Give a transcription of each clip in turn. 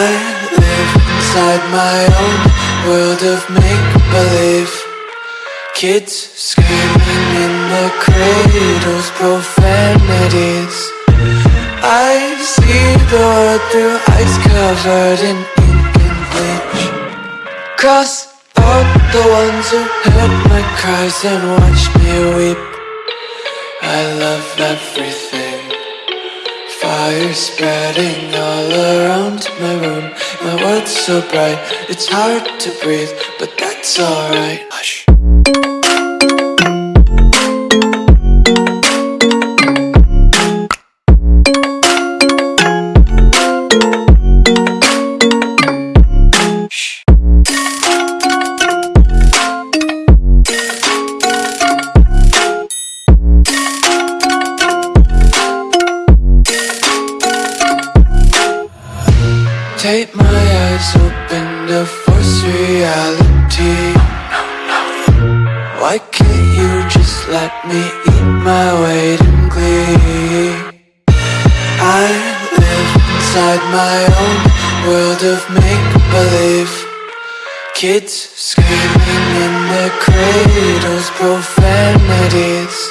inside my own world of make-believe. Kids screaming in the cradles, profanities. I see the world through ice covered in ink and bleach. Cross out the ones who heard my cries and watched me weep. I love everything Fire spreading all around my room. My world's so bright, it's hard to breathe But that's alright. Hush Take my eyes open to force reality. Why can't you just let me eat my weight in glee? I live inside my own world of make-believe. Kids screaming in their cradles, profanities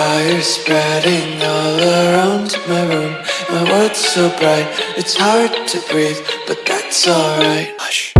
Fire spreading all around my room. My world's so bright, it's hard to breathe But that's alright. Hush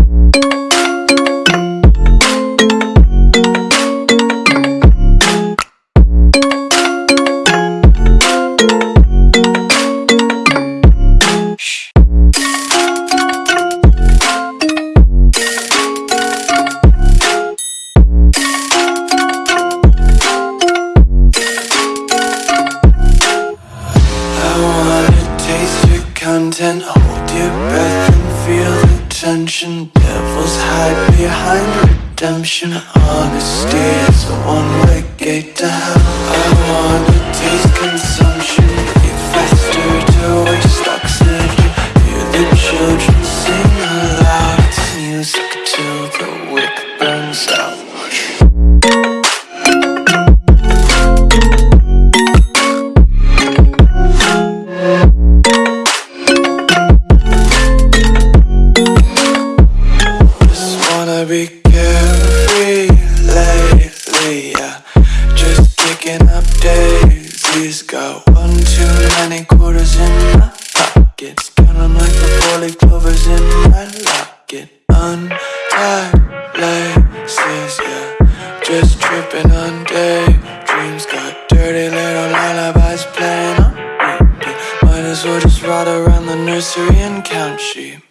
content Hold your breath and feel the tension. Devils hide behind redemption. Honesty is a one-way gate to hell. I wanna laces, yeah. Just tripping on daydreams. Got dirty little lullabies playing on repeat. Might as well just ride around the nursery and count sheep